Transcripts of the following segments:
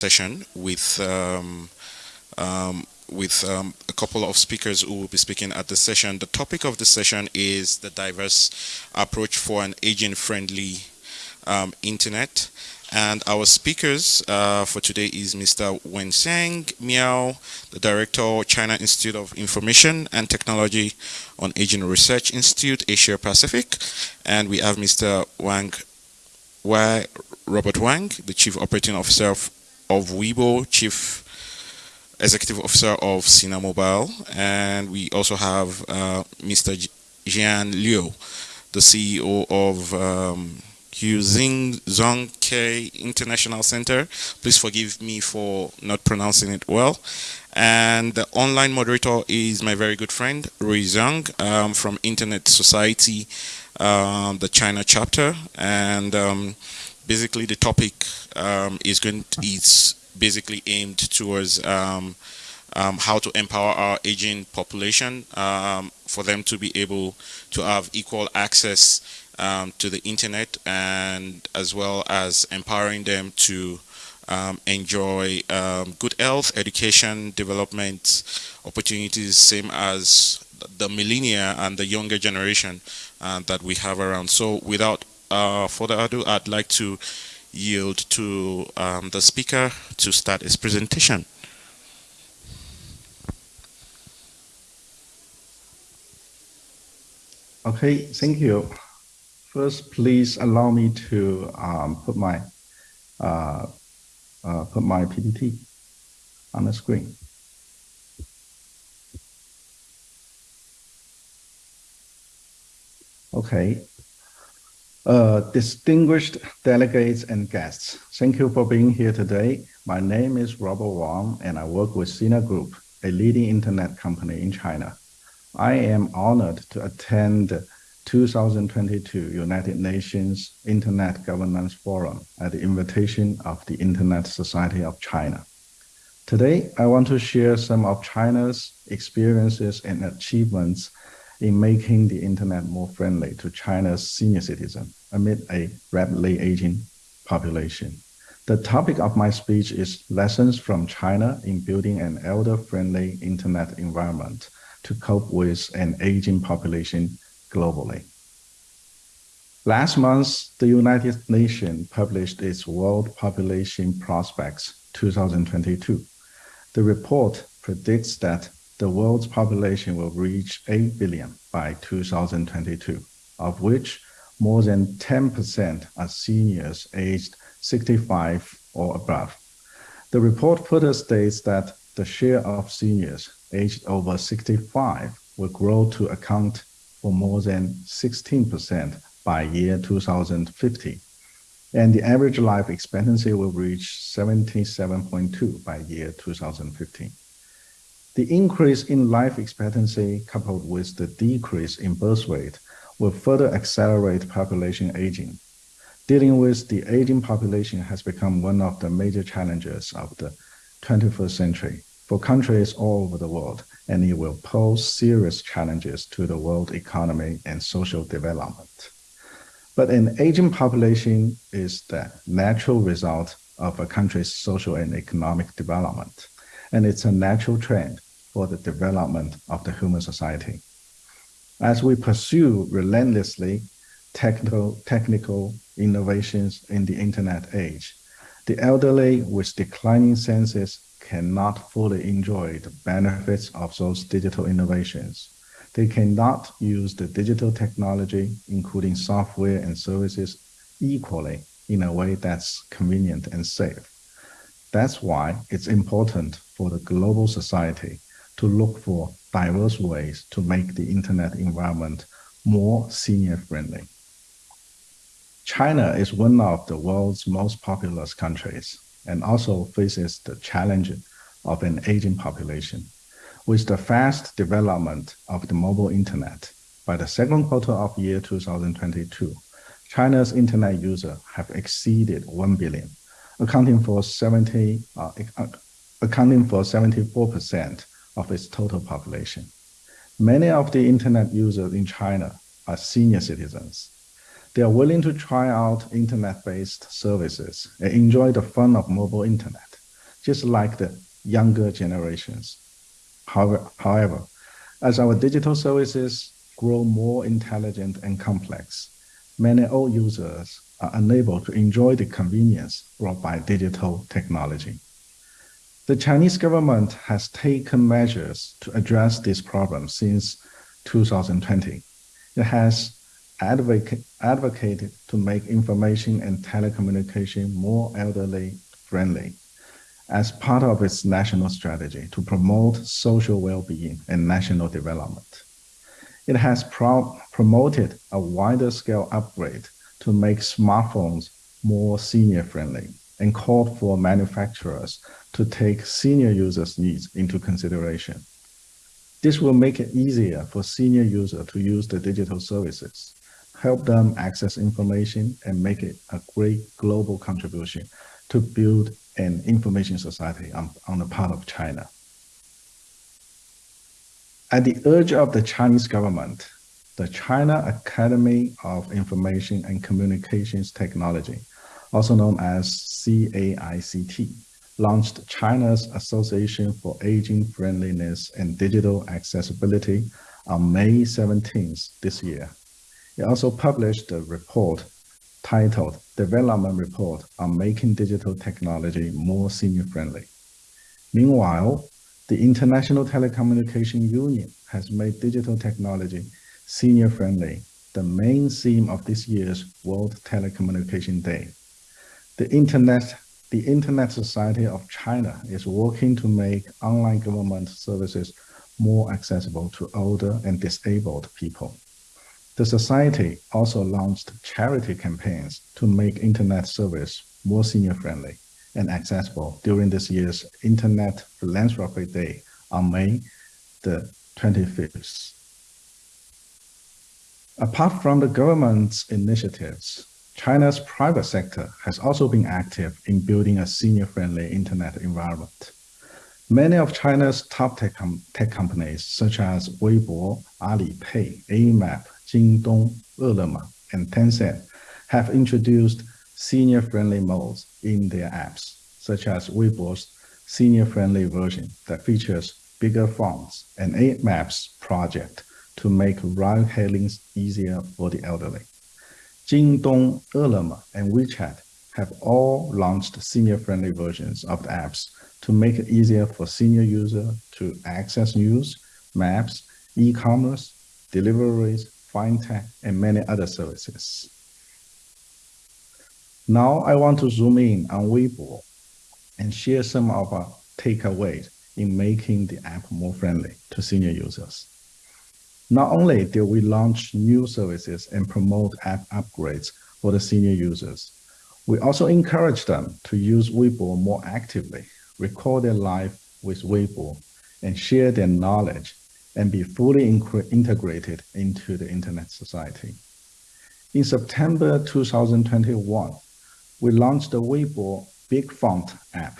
session with um, um, with um, a couple of speakers who will be speaking at the session. The topic of the session is the diverse approach for an aging-friendly um, internet. And our speakers uh, for today is Mr. Wensheng Miao, the Director, China Institute of Information and Technology on Aging Research Institute, Asia Pacific. And we have Mr. Wang Wai Robert Wang, the Chief Operating Officer of of Weibo, Chief Executive Officer of Sina Mobile, and we also have uh, Mr. Jian Liu, the CEO of um, Huzing Zhongke International Center. Please forgive me for not pronouncing it well. And the online moderator is my very good friend, Rui Zhang um, from Internet Society, um, the China chapter. And um, basically the topic um, is going to, basically aimed towards um, um, how to empower our aging population um, for them to be able to have equal access um, to the internet and as well as empowering them to um, enjoy good health, education, development opportunities, same as the millennia and the younger generation uh, that we have around. So without uh, further ado, I'd like to yield to um, the speaker to start his presentation. Okay, thank you. First, please allow me to um, put my uh, uh, put my PPT on the screen. Okay, uh, distinguished delegates and guests, thank you for being here today. My name is Robert Wang, and I work with Sina Group, a leading internet company in China. I am honored to attend 2022 United Nations Internet Governance Forum at the invitation of the Internet Society of China. Today, I want to share some of China's experiences and achievements in making the internet more friendly to China's senior citizens amid a rapidly aging population. The topic of my speech is lessons from China in building an elder-friendly internet environment to cope with an aging population globally. Last month, the United Nations published its World Population Prospects 2022. The report predicts that the world's population will reach 8 billion by 2022, of which more than 10% are seniors aged 65 or above. The report further states that the share of seniors aged over 65 will grow to account for more than 16% by year 2050, and the average life expectancy will reach 77.2 by year 2015. The increase in life expectancy coupled with the decrease in birth rate will further accelerate population aging. Dealing with the aging population has become one of the major challenges of the 21st century for countries all over the world, and it will pose serious challenges to the world economy and social development. But an aging population is the natural result of a country's social and economic development and it's a natural trend for the development of the human society. As we pursue relentlessly technical, technical innovations in the internet age, the elderly with declining senses cannot fully enjoy the benefits of those digital innovations. They cannot use the digital technology, including software and services, equally in a way that's convenient and safe. That's why it's important for the global society to look for diverse ways to make the internet environment more senior friendly. China is one of the world's most populous countries and also faces the challenge of an aging population. With the fast development of the mobile internet, by the second quarter of year 2022, China's internet users have exceeded 1 billion, accounting for 70, uh, accounting for 74% of its total population. Many of the internet users in China are senior citizens. They are willing to try out internet-based services and enjoy the fun of mobile internet, just like the younger generations. However, however, as our digital services grow more intelligent and complex, many old users are unable to enjoy the convenience brought by digital technology. The Chinese government has taken measures to address this problem since 2020. It has advocate, advocated to make information and telecommunication more elderly friendly as part of its national strategy to promote social well-being and national development. It has pro promoted a wider scale upgrade to make smartphones more senior friendly and called for manufacturers to take senior users' needs into consideration. This will make it easier for senior users to use the digital services, help them access information, and make it a great global contribution to build an information society on, on the part of China. At the urge of the Chinese government, the China Academy of Information and Communications Technology, also known as CAICT, launched China's Association for Aging Friendliness and Digital Accessibility on May 17th this year. It also published a report titled Development Report on Making Digital Technology More Senior Friendly. Meanwhile, the International Telecommunication Union has made digital technology senior friendly the main theme of this year's World Telecommunication Day. The Internet, the Internet Society of China is working to make online government services more accessible to older and disabled people. The Society also launched charity campaigns to make Internet service more senior friendly and accessible during this year's Internet Philanthropy Day on May the 25th. Apart from the government's initiatives, China's private sector has also been active in building a senior-friendly internet environment. Many of China's top tech, com tech companies, such as Weibo, Alipay, Amap, Jingdong, Ele.me, and Tencent have introduced senior-friendly modes in their apps, such as Weibo's senior-friendly version that features bigger fonts and Amap's project to make ride-hailing easier for the elderly. Jingdong, Ele.me, and WeChat have all launched senior-friendly versions of the apps to make it easier for senior users to access news, maps, e-commerce, deliveries, fintech, and many other services. Now I want to zoom in on Weibo and share some of our takeaways in making the app more friendly to senior users. Not only did we launch new services and promote app upgrades for the senior users, we also encourage them to use Weibo more actively, record their life with Weibo, and share their knowledge and be fully integrated into the internet society. In September 2021, we launched the Weibo Big Font app,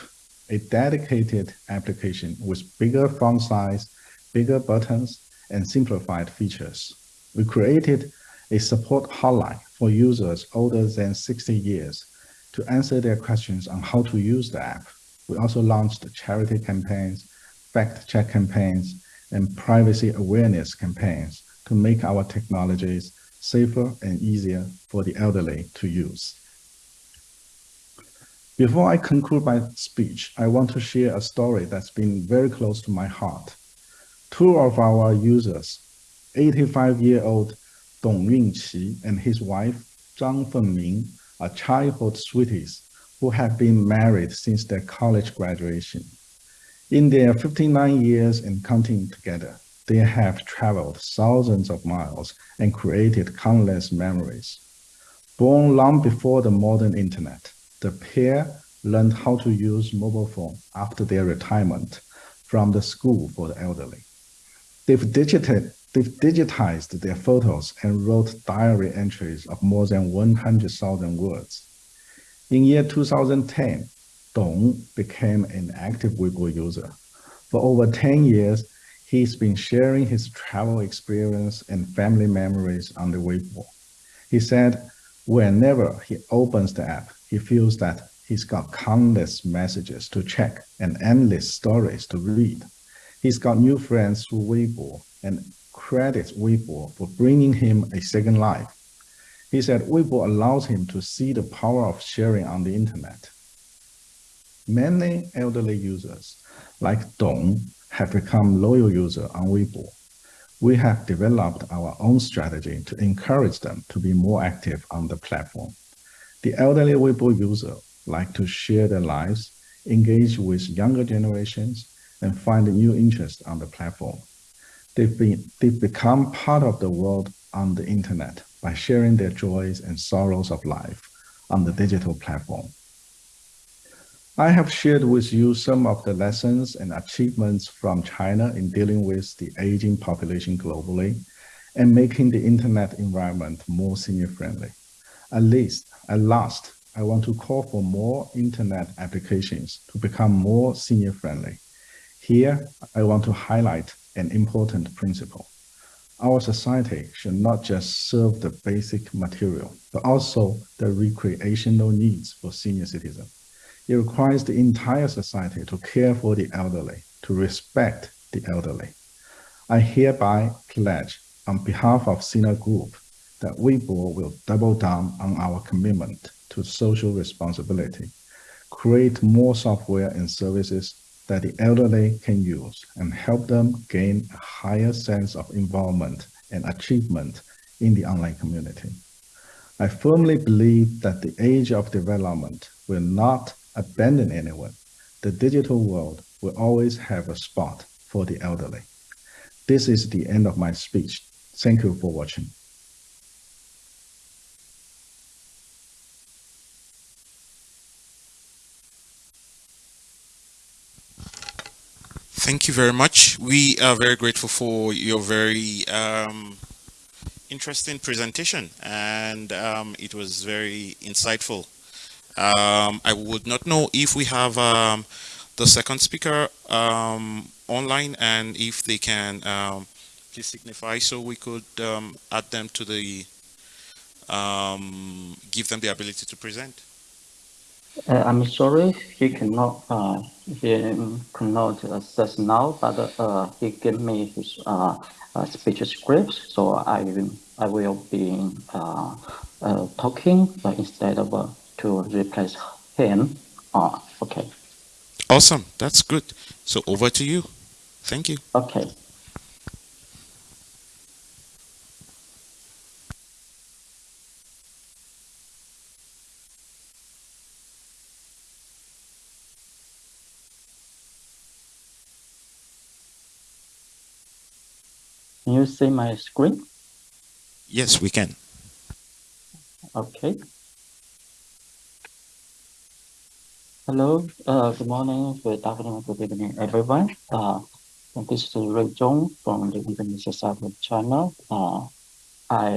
a dedicated application with bigger font size, bigger buttons, and simplified features. We created a support hotline for users older than 60 years to answer their questions on how to use the app. We also launched charity campaigns, fact check campaigns, and privacy awareness campaigns to make our technologies safer and easier for the elderly to use. Before I conclude my speech, I want to share a story that's been very close to my heart. Two of our users, 85-year-old Dong Yunqi and his wife Zhang Fengming, are childhood sweeties who have been married since their college graduation. In their 59 years and counting together, they have traveled thousands of miles and created countless memories. Born long before the modern internet, the pair learned how to use mobile phone after their retirement from the school for the elderly. They've, digited, they've digitized their photos and wrote diary entries of more than 100,000 words. In year 2010, Dong became an active Weibo user. For over 10 years, he's been sharing his travel experience and family memories on the Weibo. He said whenever he opens the app, he feels that He's got countless messages to check and endless stories to read. He's got new friends through Weibo and credits Weibo for bringing him a second life. He said Weibo allows him to see the power of sharing on the internet. Many elderly users, like Dong, have become loyal users on Weibo. We have developed our own strategy to encourage them to be more active on the platform. The elderly Weibo user like to share their lives, engage with younger generations, and find new interests on the platform. They've, been, they've become part of the world on the internet by sharing their joys and sorrows of life on the digital platform. I have shared with you some of the lessons and achievements from China in dealing with the aging population globally and making the internet environment more senior friendly. At least, at last, I want to call for more internet applications to become more senior friendly. Here, I want to highlight an important principle. Our society should not just serve the basic material, but also the recreational needs for senior citizens. It requires the entire society to care for the elderly, to respect the elderly. I hereby pledge on behalf of Sina Group that Weibo will double down on our commitment to social responsibility, create more software and services that the elderly can use and help them gain a higher sense of involvement and achievement in the online community. I firmly believe that the age of development will not abandon anyone. The digital world will always have a spot for the elderly. This is the end of my speech. Thank you for watching. Thank you very much. We are very grateful for your very um, interesting presentation and um, it was very insightful. Um, I would not know if we have um, the second speaker um, online and if they can um, please signify so we could add them to the, give them the ability to present. Uh, I'm sorry, he cannot uh, he cannot access now, but uh, he gave me his uh, uh, speech script, so I will I will be uh, uh, talking instead of uh, to replace him. Uh, okay. Awesome, that's good. So over to you. Thank you. Okay. See my screen? Yes, we can. Okay. Hello, uh, good morning, good afternoon, good evening, everyone. Uh, this is Ray Zhong from the Internet Society of China. Uh, I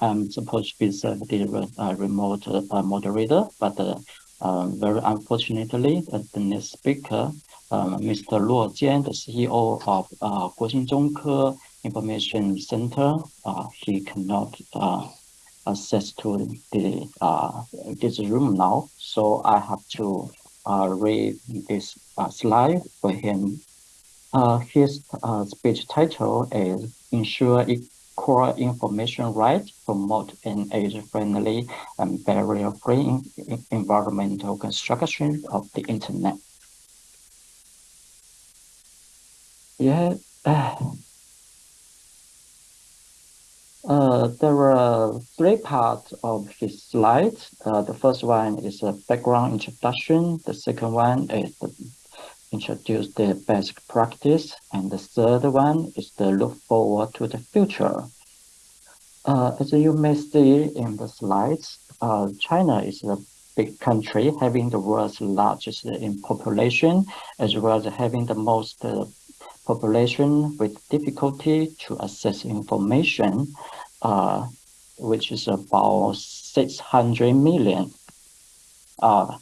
am supposed to be the uh, remote uh, moderator, but uh, um, very unfortunately, the next speaker, um, Mr. Luo Jian, the CEO of uh, Guoxin Zhongke information center, uh, he cannot uh, access to the uh, this room now. So I have to read this slide for him. His speech title is Ensure Equal Information Right, Promote an Age-Friendly and Barrier-Free Environmental Construction of the Internet. Yeah. Uh, there are three parts of his slides. Uh, the first one is a background introduction. The second one is the introduce the basic practice. And the third one is the look forward to the future. Uh, as you may see in the slides, uh, China is a big country having the world's largest in population, as well as having the most uh, population with difficulty to access information uh, which is about 600 million. Uh,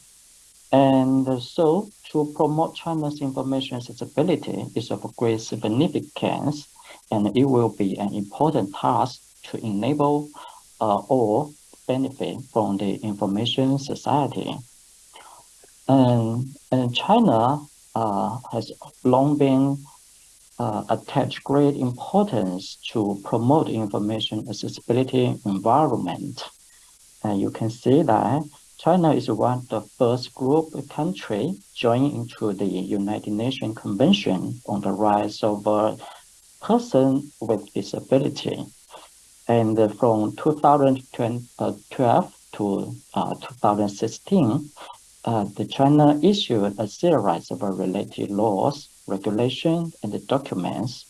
and so to promote China's information accessibility is of great significance, and it will be an important task to enable uh, all benefit from the information society. And, and China uh, has long been uh, attach great importance to promote information accessibility environment. And you can see that China is one of the first group country joining into the United Nations Convention on the Rights of uh, Person with Disability. And from 2012 to uh, 2016, uh, the China issued a series of related laws, regulations, and the documents.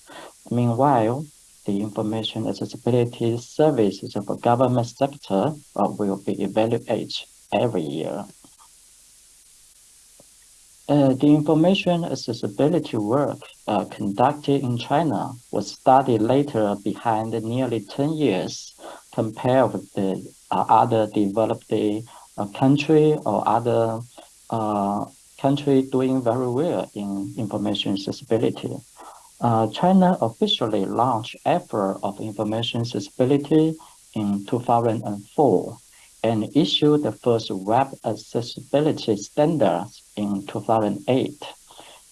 Meanwhile, the information accessibility services of the government sector uh, will be evaluated every year. Uh, the information accessibility work uh, conducted in China was studied later behind nearly 10 years compared with the uh, other developed uh, country or other uh, country doing very well in information accessibility. Uh, China officially launched effort of information accessibility in 2004 and issued the first web accessibility standards in 2008.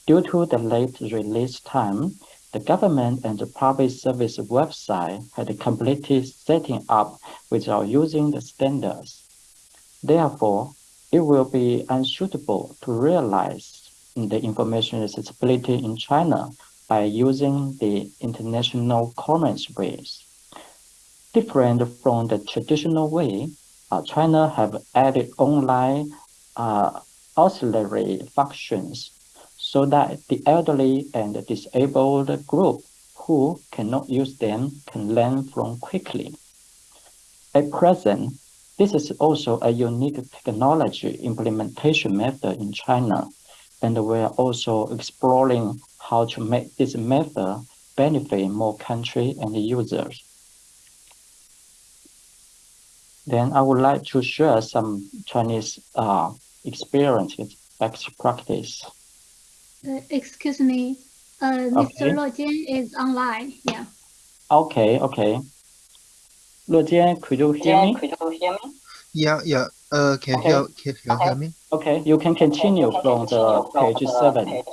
Due to the late release time, the government and the public service website had completed setting up without using the standards. Therefore, it will be unsuitable to realize the information accessibility in China by using the international commons ways. Different from the traditional way, uh, China have added online uh, auxiliary functions so that the elderly and disabled group who cannot use them can learn from quickly. At present, this is also a unique technology implementation method in China, and we are also exploring how to make this method benefit more country and users. Then I would like to share some Chinese uh, experiences, best practice. Uh, excuse me, uh, Okay. Mr. Luo Jian is online. Yeah. Okay, okay. Luo Jian, could you hear me? Yeah, yeah. Uh, can Okay. you hear, can you hear me? Okay, you can continue from the page seven.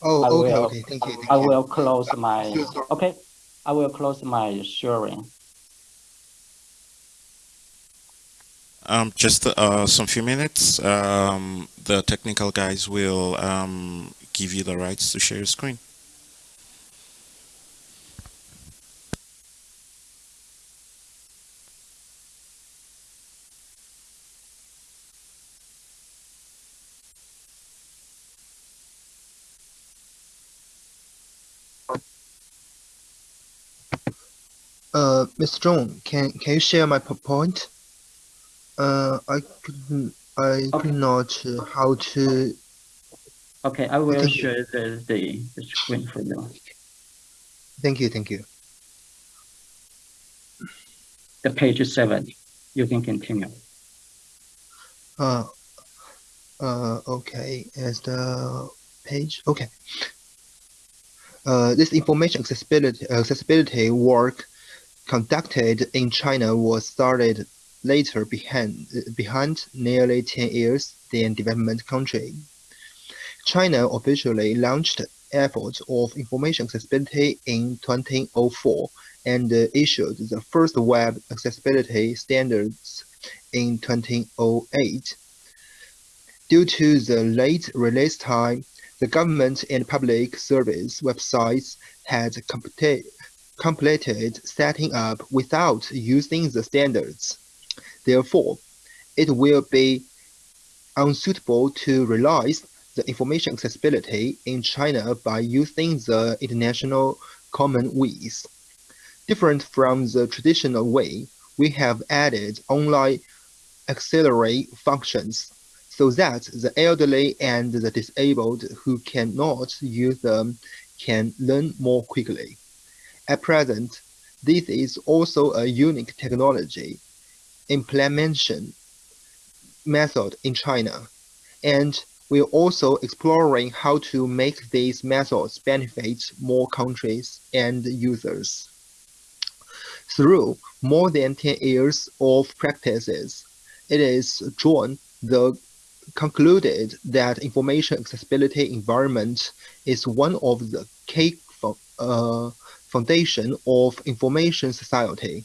Oh, I okay, will- okay. Thank you. Thank I you. will close my, Sure, sure. okay, I will close my sharing. Um, just uh, some few minutes. Um, the technical guys will um, give you the rights to share your screen. Uh, Mr. Zhong, can can you share my PowerPoint? Uh, I couldn't, I Okay. could not uh, how to. Okay, I will Thank share the, the the screen for you. Thank you, thank you. The page seven, you can continue. Uh, uh, okay, as the page, okay. Uh, this information accessibility accessibility work conducted in China was started later behind behind nearly 10 years than development country. China officially launched efforts of information accessibility in 2004 and issued the first web accessibility standards in 2008. Due to the late release time, the government and public service websites had complete, completed setting up without using the standards. Therefore, it will be unsuitable to realize the information accessibility in China by using the international common ways. Different from the traditional way, we have added online auxiliary functions so that the elderly and the disabled who cannot use them can learn more quickly. At present, this is also a unique technology implementation method in China, and we're also exploring how to make these methods benefit more countries and users. Through more than 10 years of practices, it is drawn the concluded that information accessibility environment is one of the key uh, foundation of information society.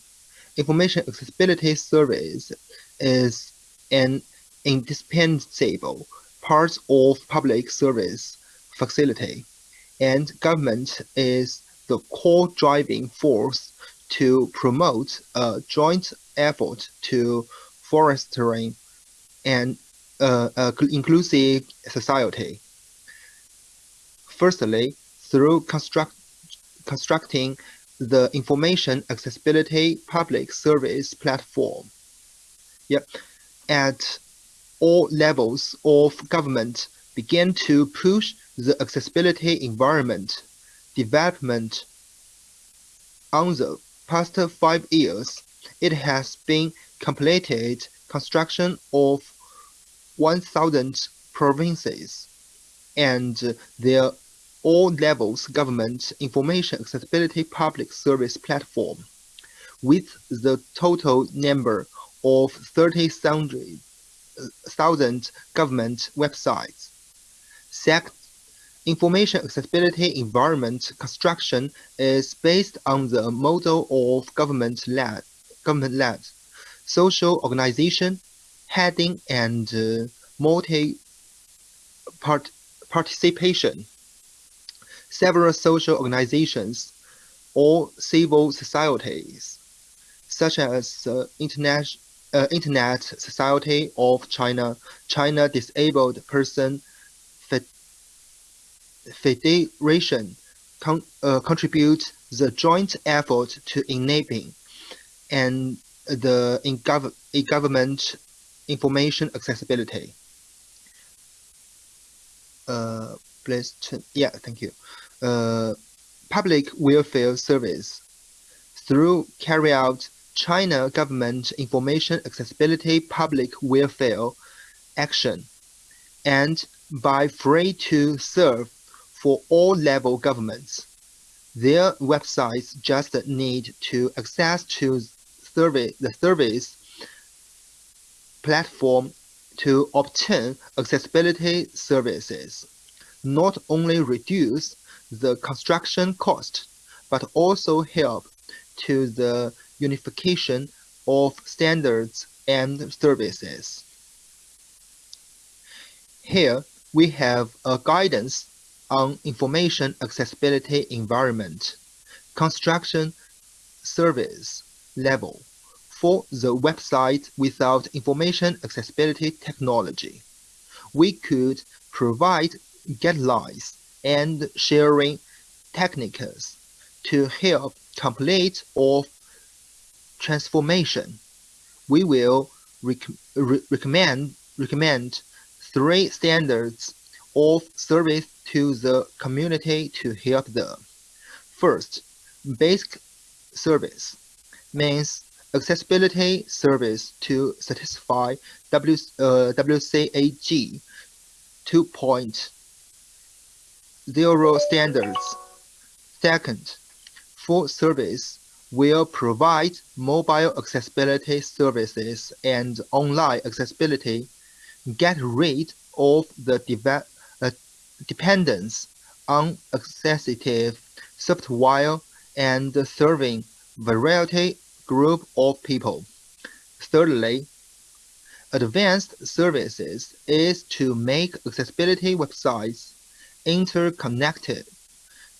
Information accessibility service is an indispensable part of public service facility, and government is the core driving force to promote a joint effort to fostering an uh, uh, inclusive society. Firstly, through construct, constructing the information accessibility public service platform. Yep. At all levels of government began to push the accessibility environment development. On the past five years, it has been completed construction of 1,000 provinces and their all levels government information accessibility public service platform with the total number of 30,000 government websites. Second, information accessibility environment construction is based on the model of government led, government led social organization, heading and uh, multi part participation several social organizations or civil societies, such as the Internet, uh, Internet Society of China, China Disabled Person Federation, con uh, contribute the joint effort to enabling and the in gov government information accessibility. Uh, please, yeah, thank you uh, public welfare service through carry out China government information accessibility public welfare action and by free to serve for all level governments. Their websites just need to access to survey, the service platform to obtain accessibility services, not only reduce the construction cost, but also help to the unification of standards and services. Here, we have a guidance on information accessibility environment, construction service level for the website without information accessibility technology. We could provide guidelines and sharing techniques to help complete of transformation. We will rec re recommend recommend three standards of service to the community to help them. First, basic service means accessibility service to satisfy w, uh, WCAG 2.0 zero standards. Second, full service will provide mobile accessibility services and online accessibility, get rid of the uh, dependence on accessible software and serving variety group of people. Thirdly, advanced services is to make accessibility websites interconnected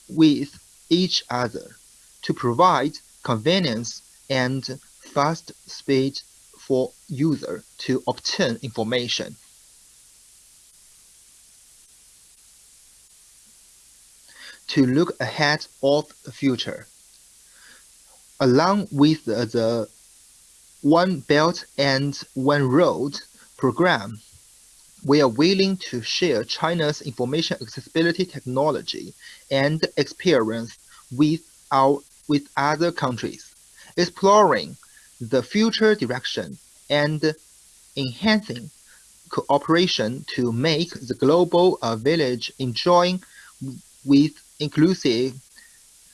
with each other to provide convenience and fast speed for user to obtain information. To look ahead of the future. Along with the, the One Belt and One Road program, we are willing to share China's information accessibility technology and experience with our with other countries, exploring the future direction and enhancing cooperation to make the global uh, village enjoying with inclusive,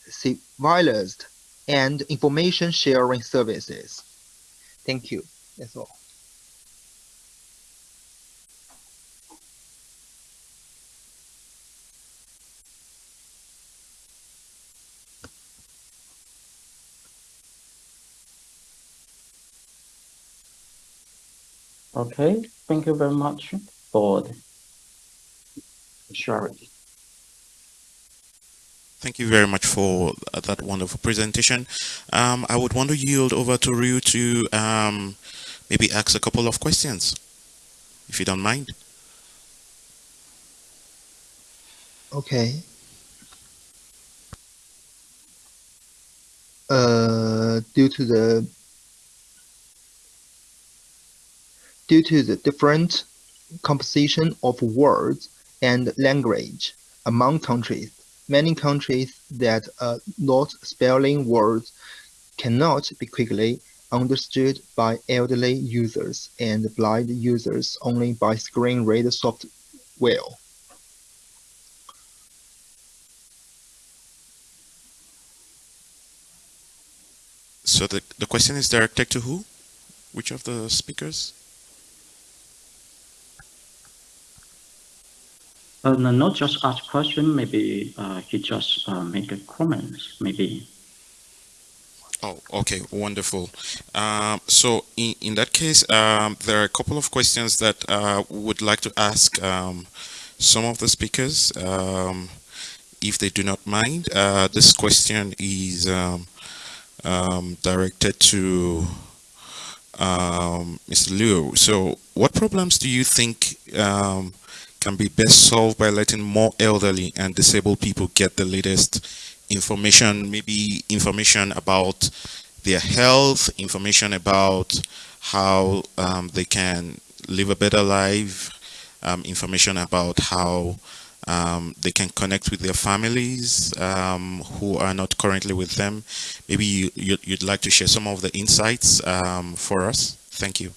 civilized, and information sharing services. Thank you. That's all. Okay, thank you very much for the sharing. Thank you very much for that wonderful presentation. Um, I would want to yield over to Ryu to um, maybe ask a couple of questions, if you don't mind. Okay. Uh, due to the due to the different composition of words and language among countries, many countries that uh, are not spelling words cannot be quickly understood by elderly users and blind users only by screen reader software. So the, the question is directed to who? Which of the speakers? Uh, no, not just ask question, maybe uh, he just uh, make a comment. maybe. Oh, okay, wonderful. Um, so in, in that case, um, there are a couple of questions that uh, would like to ask um, some of the speakers, um, if they do not mind. Uh, this question is um, um, directed to um, Mr. Liu. So what problems do you think um, can be best solved by letting more elderly and disabled people get the latest information, maybe information about their health, information about how um, they can live a better life, um, information about how um, they can connect with their families um, who are not currently with them. Maybe you, you'd, you'd like to share some of the insights um, for us. Thank you.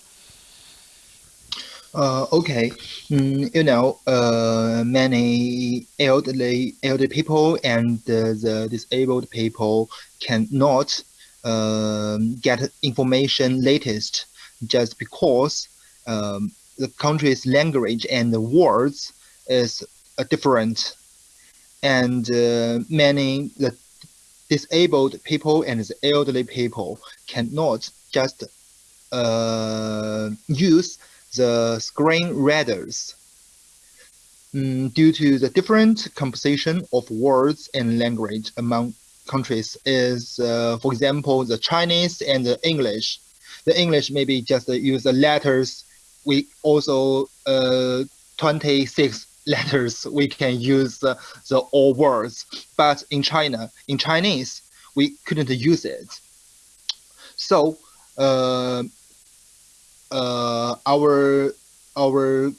Uh, okay, mm, you know, uh, many elderly elderly people and uh, the disabled people cannot um, get information latest just because um, the country's language and the words is uh, different, and uh, many the disabled people and the elderly people cannot just uh, use the screen readers mm, due to the different composition of words and language among countries is, uh, for example, the Chinese and the English. The English maybe just uh, use the letters. We also uh, 26 letters we can use uh, the all words, but in China, in Chinese, we couldn't use it. So uh, our our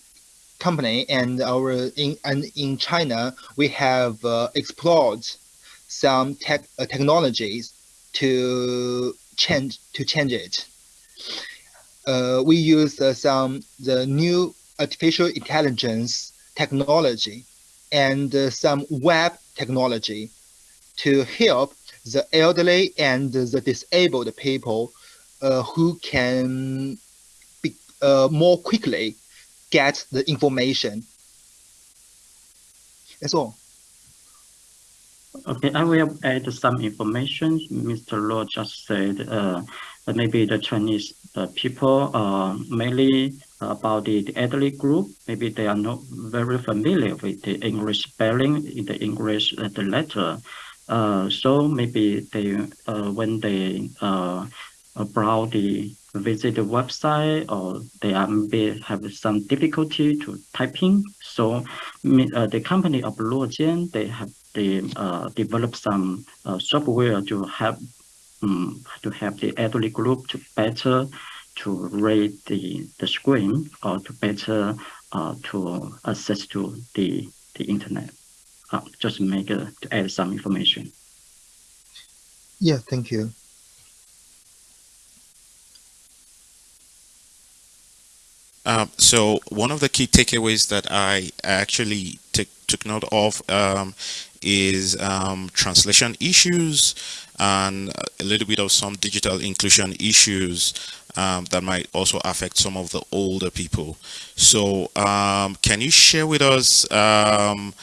company and our in and in China we have uh, explored some tech uh, technologies to change to change it. Uh, we use uh, some the new artificial intelligence technology and uh, some web technology to help the elderly and the disabled people uh, who can uh, more quickly get the information. That's all. Okay, I will add some information. Mr. Luo just said uh, maybe the Chinese uh, people uh, mainly about the, the elderly group, maybe they are not very familiar with the English spelling in the English uh, the letter. Uh, so maybe they uh, when they browse the visit the website or they are maybe have some difficulty to typing. So uh, the company of Luojian, they have they uh, developed some uh, software to help um, to help the elderly group to better to read the, the screen or to better uh, to access to the, the internet. Uh, just make uh, to add some information. Yeah, thank you. Um, so one of the key takeaways that I actually took note of um, is um, translation issues and a little bit of some digital inclusion issues um, that might also affect some of the older people. So um, can you share with us um,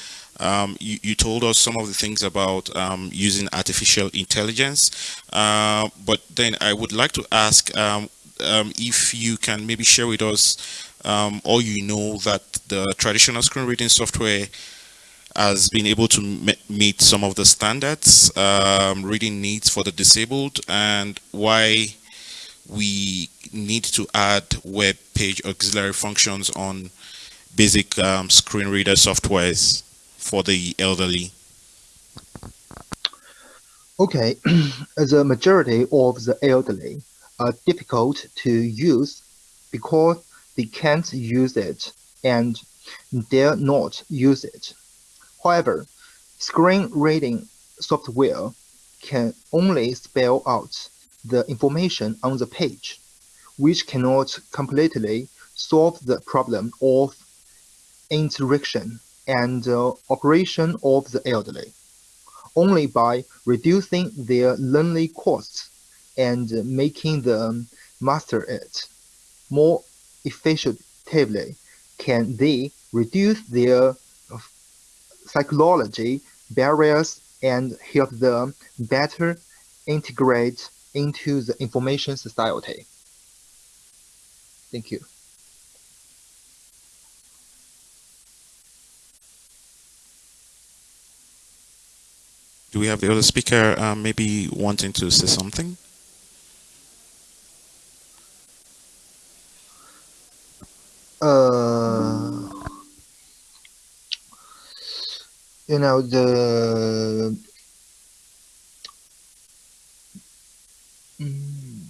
um, you, you, told us some of the things about um, using artificial intelligence, uh, but then I would like to ask, um, um, if you can maybe share with us um, all you know that the traditional screen reading software has been able to me- meet some of the standards um, reading needs for the disabled and why we need to add web page auxiliary functions on basic um, screen reader softwares for the elderly. Okay, the majority of the elderly are difficult to use because they can't use it and dare not use it. However, screen reading software can only spell out the information on the page, which cannot completely solve the problem of interaction and uh, operation of the elderly only by reducing their learning costs and making them master it more effectively can they reduce their psychology barriers and help them better integrate into the information society. Thank you. Do we have the other speaker um, maybe wanting to say something? You know the Mm.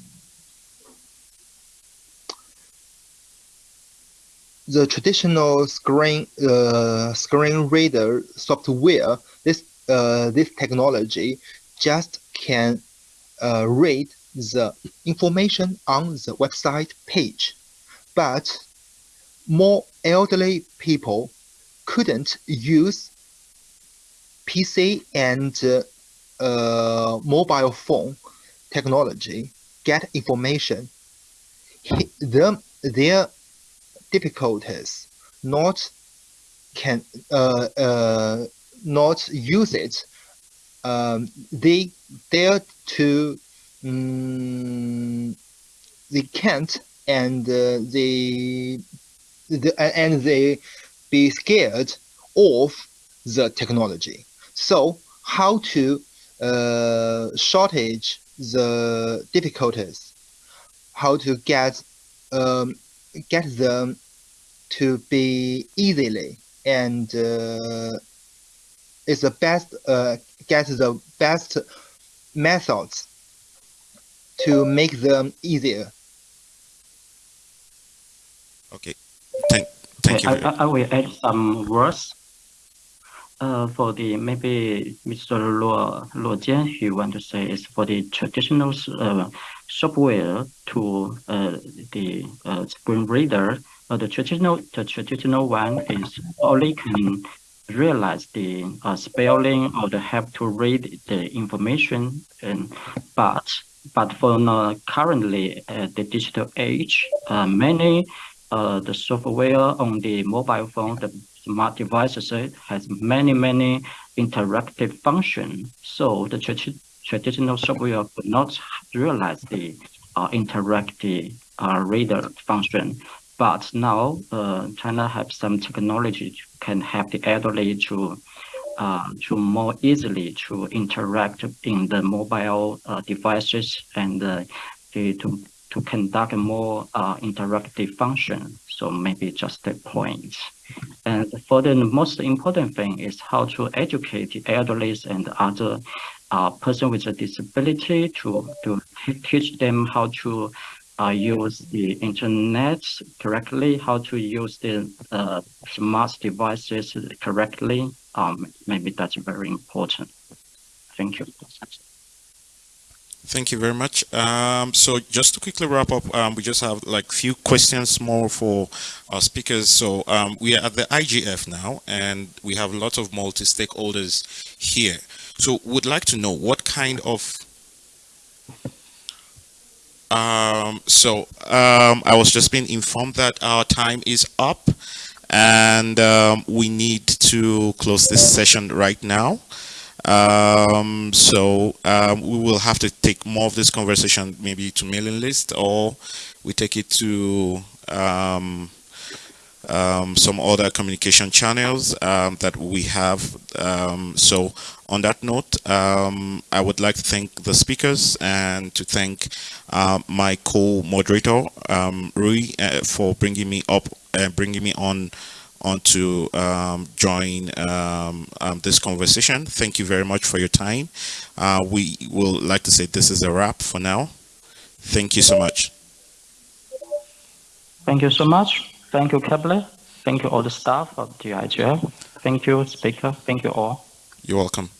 the traditional screen uh, screen reader software this uh, this technology just can uh, read the information on the website page but more elderly people couldn't use PC and uh, uh, mobile phone technology get information. He, them, their difficulties not can uh, uh, not use it. Um, they dare to um, they can't and uh, they the, and they be scared of the technology. So how to uh, shortage the difficulties, how to get um, get them to be easily and uh, is the best uh, get the best methods to make them easier. Okay, thank, thank you. I, very- I, I will add some words. Uh, for the maybe Mr. Luo Luo Jian, he want to say is for the traditional uh, software to uh, the uh, screen reader. Uh, the traditional the traditional one is only can realize the uh, spelling or the have to read the information, and but but for now, currently uh, the digital age, uh, many uh, the software on the mobile phone, the smart devices uh, has many, many interactive function. So the tradi- traditional software could not realize the uh, interactive uh, reader function. But now uh, China has some technology can help the elderly to uh, to more easily to interact in the mobile uh, devices and uh, to to conduct more uh, interactive function. So maybe just a point. And for the most important thing is how to educate the elderly and other uh, person with a disability to, to teach them how to uh, use the internet correctly, how to use the uh, smart devices correctly. Um, maybe that's very important. Thank you. Thank you very much. Um, so just to quickly wrap up, um, we just have like few questions more for our speakers. So um, we are at the IGF now, and we have lots of multi-stakeholders here. So would like to know what kind of um, so um, I was just being informed that our time is up, and um, we need to close this session right now. Um, so um, we will have to take more of this conversation maybe to mailing list or we take it to um, um, some other communication channels um, that we have. Um, so on that note, I would like to thank the speakers and to thank uh, my co-moderator, Rui, uh, for bringing me up and bringing me on on to um, join um, um, this conversation. Thank you very much for your time. Uh, we will like to say this is a wrap for now. Thank you so much. Thank you so much. Thank you, Kepler. Thank you all the staff of GIGF. Thank you, speaker. Thank you all. You're welcome.